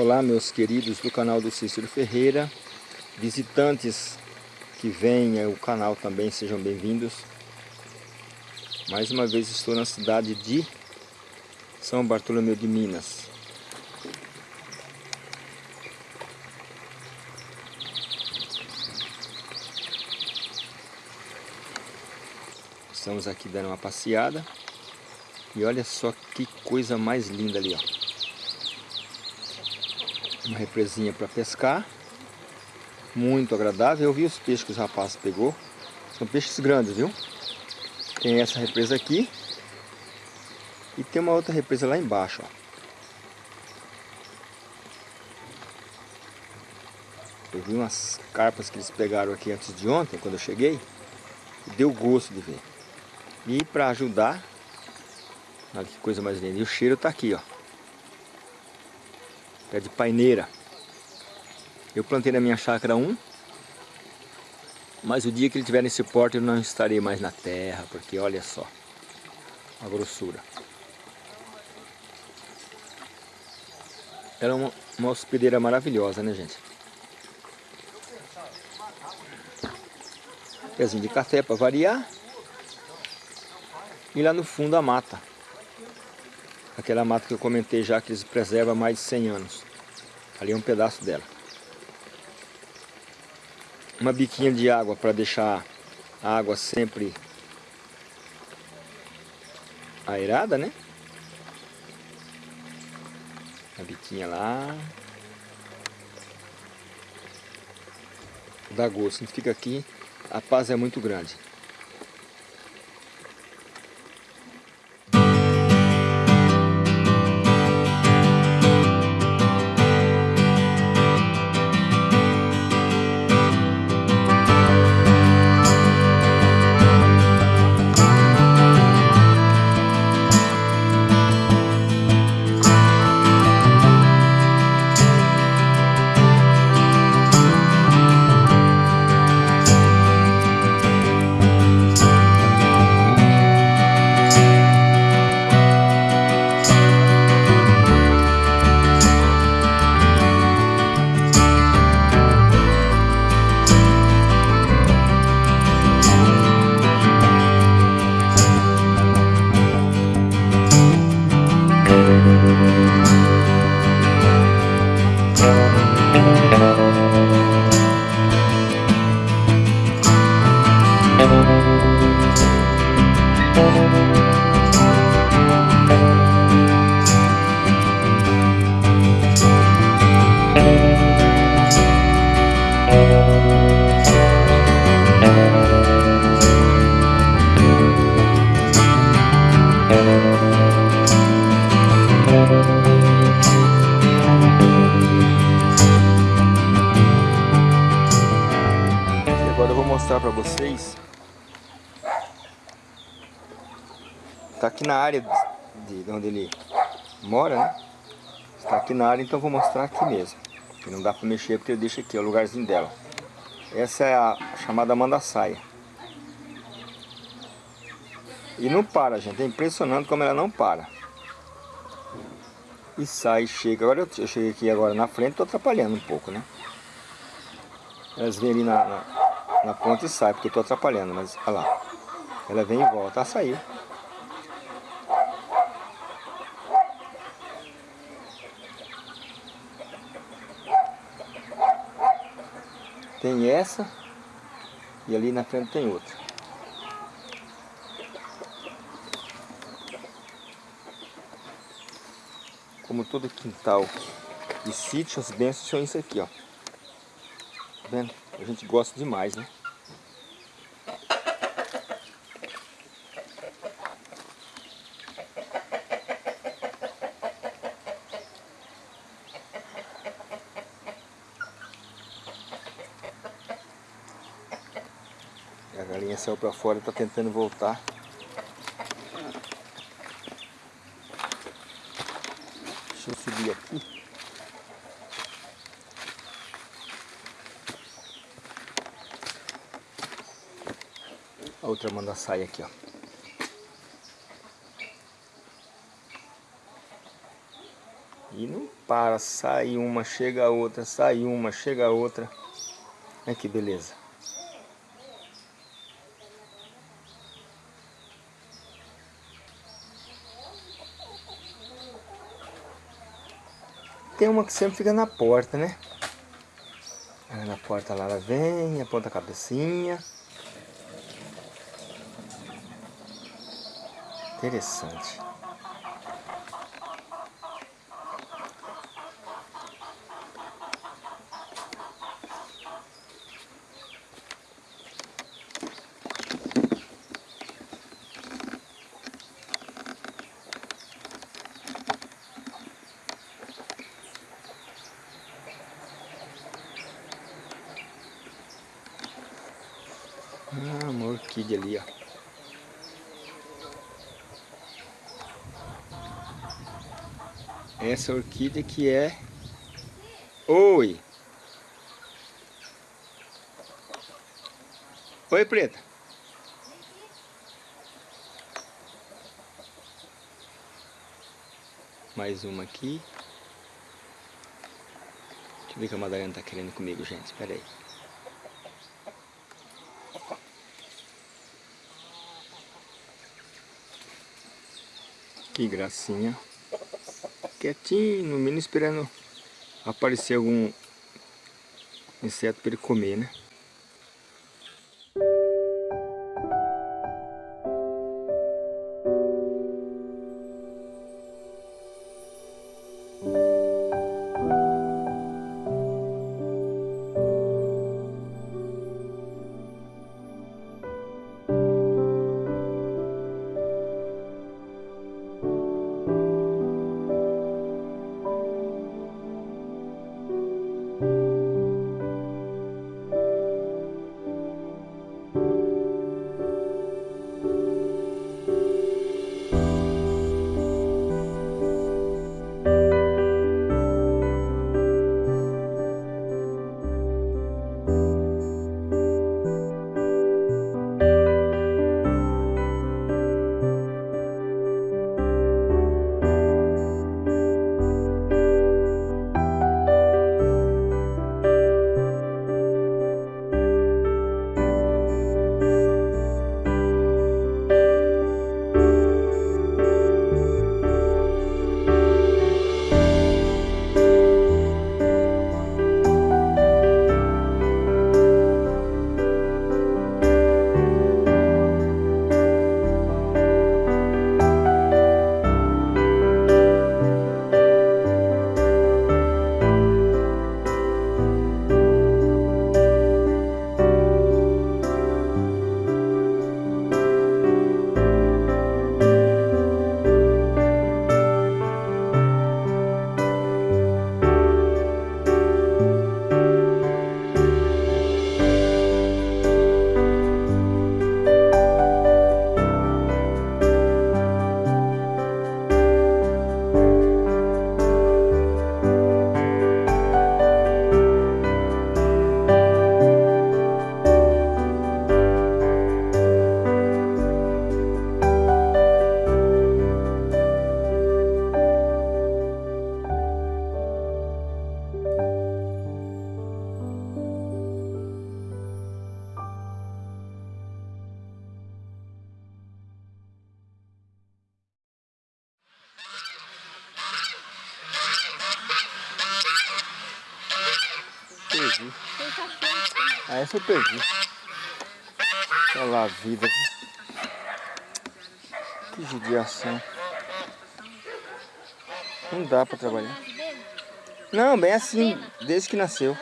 Olá meus queridos do canal do Cícero Ferreira, visitantes que vêm ao canal também sejam bem-vindos. Mais uma vez estou na cidade de São Bartolomeu de Minas. Estamos aqui dando uma passeada e olha só que coisa mais linda ali, ó uma represinha para pescar. Muito agradável. Eu vi os peixes que os rapazes pegou. São peixes grandes, viu? Tem essa represa aqui. E tem uma outra represa lá embaixo, ó. Eu vi umas carpas que eles pegaram aqui antes de ontem, quando eu cheguei. Deu gosto de ver. E para ajudar, olha que coisa mais linda. E o cheiro tá aqui, ó pé de paineira. Eu plantei na minha chácara um, mas o dia que ele tiver nesse porte eu não estarei mais na terra, porque olha só a grossura. Era uma, uma hospedeira maravilhosa, né gente? Pezinho de café para variar. E lá no fundo a mata. Aquela mata que eu comentei já que eles preservam há mais de 100 anos. Ali é um pedaço dela. Uma biquinha de água para deixar a água sempre aerada, né? A biquinha lá. Dá gosto. A gente fica aqui, a paz é muito grande. Mostrar na área de, de onde ele mora, né? Está aqui na área, então vou mostrar aqui mesmo. Que não dá para mexer porque eu deixo aqui, é o lugarzinho dela. Essa é a chamada mandaçaia. E não para, gente. É impressionante como ela não para. E sai, chega. Agora eu, cheguei aqui agora na frente, estou atrapalhando um pouco, né? Elas vêm ali na, na na ponta e sai, porque eu estou atrapalhando, mas olha lá. Ela vem e volta a sair. Tem essa e ali na frente tem outra. Como todo quintal de sítio, as bênçãos são isso aqui, ó. Tá vendo? A gente gosta demais, né? A galinha saiu para fora e está tentando voltar. Deixa eu subir aqui. A outra manda sair aqui, ó. E não para, sai uma, chega a outra, sai uma, chega a outra. Olha que beleza. Tem uma que sempre fica na porta, né? na porta lá ela vem, aponta a cabecinha. Interessante. Ah, ali, ó. Essa orquídea que é... Oi! Oi, preta. Mais uma aqui. Deixa eu ver o que a Madalena tá querendo comigo, gente. Espera aí. Que gracinha. Quietinho, no mínimo esperando aparecer algum inseto para ele comer, né? Perdi. Ah, essa eu perdi. Olha lá a vida. Que judiação. Não dá pra trabalhar. Não, bem assim, desde que nasceu.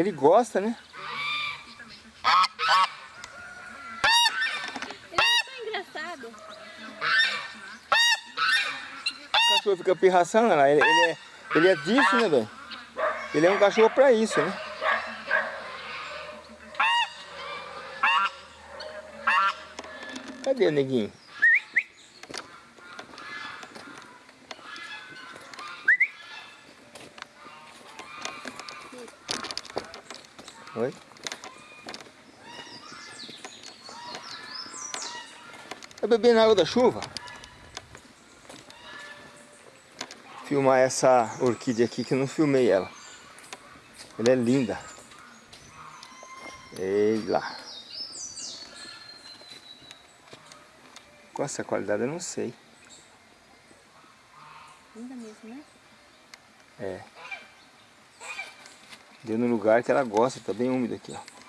Ele gosta, né? Ele é engraçado. O cachorro fica pirraçando, lá. Ele, ele, é, ele é disso, né, velho? Ele é um cachorro pra isso, né? Cadê o neguinho? Oi? Eu bebi na água da chuva. Filmar essa orquídea aqui que eu não filmei ela. Ela é linda. Ei lá. Com essa qualidade eu não sei. Linda mesmo, né? É. Deu no lugar que ela gosta, tá bem úmido aqui, ó.